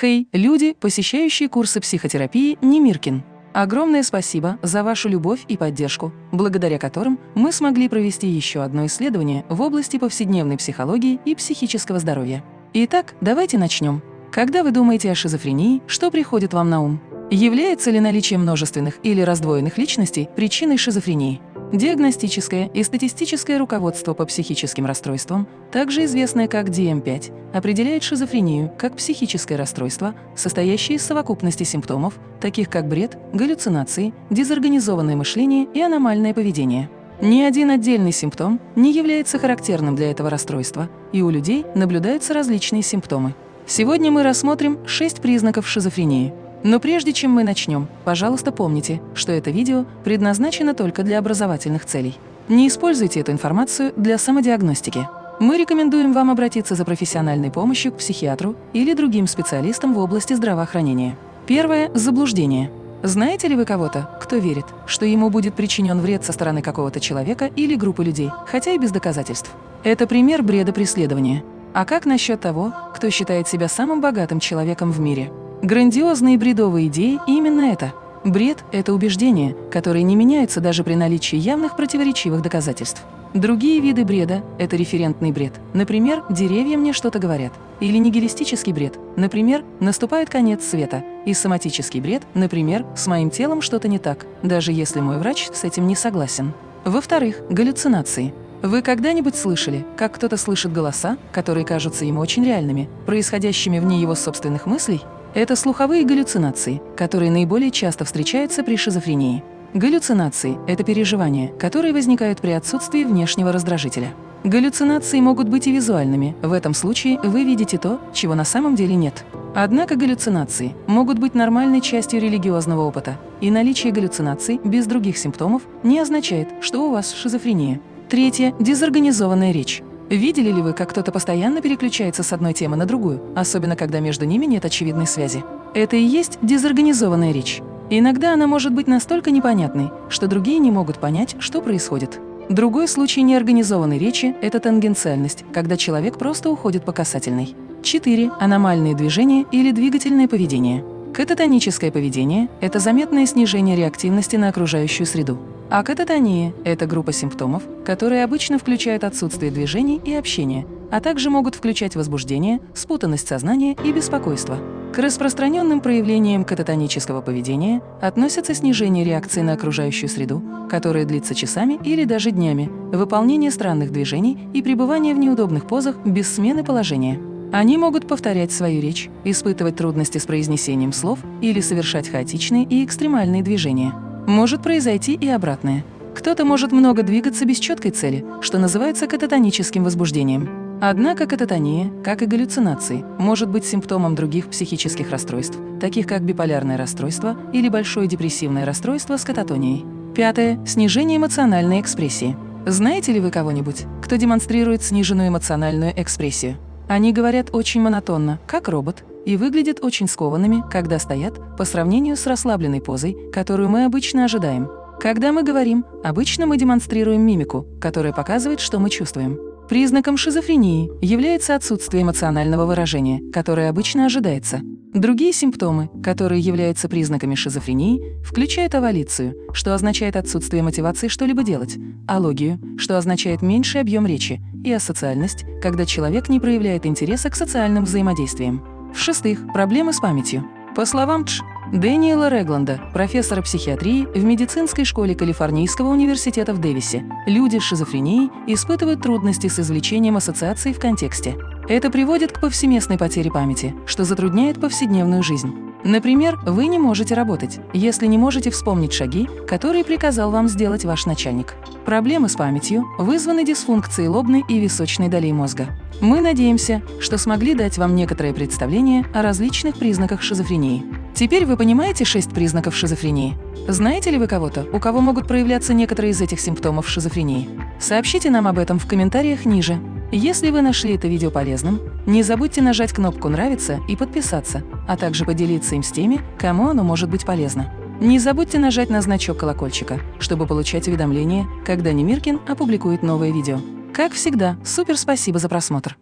Хей, люди, посещающие курсы психотерапии Немиркин. Огромное спасибо за вашу любовь и поддержку, благодаря которым мы смогли провести еще одно исследование в области повседневной психологии и психического здоровья. Итак, давайте начнем. Когда вы думаете о шизофрении, что приходит вам на ум? Является ли наличие множественных или раздвоенных личностей причиной шизофрении? Диагностическое и статистическое руководство по психическим расстройствам, также известное как DM5, определяет шизофрению как психическое расстройство, состоящее из совокупности симптомов, таких как бред, галлюцинации, дезорганизованное мышление и аномальное поведение. Ни один отдельный симптом не является характерным для этого расстройства, и у людей наблюдаются различные симптомы. Сегодня мы рассмотрим шесть признаков шизофрении – но прежде чем мы начнем, пожалуйста, помните, что это видео предназначено только для образовательных целей. Не используйте эту информацию для самодиагностики. Мы рекомендуем вам обратиться за профессиональной помощью к психиатру или другим специалистам в области здравоохранения. Первое – заблуждение. Знаете ли вы кого-то, кто верит, что ему будет причинен вред со стороны какого-то человека или группы людей, хотя и без доказательств? Это пример бреда преследования. А как насчет того, кто считает себя самым богатым человеком в мире? Грандиозные бредовые идеи – именно это. Бред – это убеждения, которые не меняются даже при наличии явных противоречивых доказательств. Другие виды бреда – это референтный бред. Например, деревья мне что-то говорят. Или нигилистический бред. Например, наступает конец света. И соматический бред, например, с моим телом что-то не так, даже если мой врач с этим не согласен. Во-вторых, галлюцинации. Вы когда-нибудь слышали, как кто-то слышит голоса, которые кажутся ему очень реальными, происходящими вне его собственных мыслей? Это слуховые галлюцинации, которые наиболее часто встречаются при шизофрении. Галлюцинации – это переживания, которые возникают при отсутствии внешнего раздражителя. Галлюцинации могут быть и визуальными, в этом случае вы видите то, чего на самом деле нет. Однако галлюцинации могут быть нормальной частью религиозного опыта, и наличие галлюцинаций без других симптомов не означает, что у вас шизофрения. Третье – дезорганизованная речь. Видели ли вы, как кто-то постоянно переключается с одной темы на другую, особенно когда между ними нет очевидной связи? Это и есть дезорганизованная речь. Иногда она может быть настолько непонятной, что другие не могут понять, что происходит. Другой случай неорганизованной речи – это тангенциальность, когда человек просто уходит по касательной. 4. Аномальные движения или двигательное поведение. Кататоническое поведение – это заметное снижение реактивности на окружающую среду. А кататония – это группа симптомов, которые обычно включают отсутствие движений и общения, а также могут включать возбуждение, спутанность сознания и беспокойство. К распространенным проявлениям кататонического поведения относятся снижение реакции на окружающую среду, которая длится часами или даже днями, выполнение странных движений и пребывание в неудобных позах без смены положения. Они могут повторять свою речь, испытывать трудности с произнесением слов или совершать хаотичные и экстремальные движения. Может произойти и обратное. Кто-то может много двигаться без четкой цели, что называется кататоническим возбуждением. Однако кататония, как и галлюцинации, может быть симптомом других психических расстройств, таких как биполярное расстройство или большое депрессивное расстройство с кататонией. Пятое. Снижение эмоциональной экспрессии. Знаете ли вы кого-нибудь, кто демонстрирует сниженную эмоциональную экспрессию? Они говорят очень монотонно, как робот, и выглядят очень скованными, когда стоят, по сравнению с расслабленной позой, которую мы обычно ожидаем. Когда мы говорим, обычно мы демонстрируем мимику, которая показывает, что мы чувствуем. Признаком шизофрении является отсутствие эмоционального выражения, которое обычно ожидается. Другие симптомы, которые являются признаками шизофрении, включают овалицию, что означает отсутствие мотивации что-либо делать, алогию, что означает меньший объем речи, и асоциальность, когда человек не проявляет интереса к социальным взаимодействиям. В-шестых, проблемы с памятью. По словам Дж. Дэниела Регланда, профессора психиатрии в медицинской школе Калифорнийского университета в Дэвисе, люди с шизофренией испытывают трудности с извлечением ассоциаций в контексте. Это приводит к повсеместной потере памяти, что затрудняет повседневную жизнь. Например, вы не можете работать, если не можете вспомнить шаги, которые приказал вам сделать ваш начальник. Проблемы с памятью вызваны дисфункцией лобной и височной долей мозга. Мы надеемся, что смогли дать вам некоторое представление о различных признаках шизофрении. Теперь вы понимаете шесть признаков шизофрении? Знаете ли вы кого-то, у кого могут проявляться некоторые из этих симптомов шизофрении? Сообщите нам об этом в комментариях ниже. Если вы нашли это видео полезным, не забудьте нажать кнопку «Нравится» и подписаться, а также поделиться им с теми, кому оно может быть полезно. Не забудьте нажать на значок колокольчика, чтобы получать уведомления, когда Немиркин опубликует новое видео. Как всегда, супер спасибо за просмотр!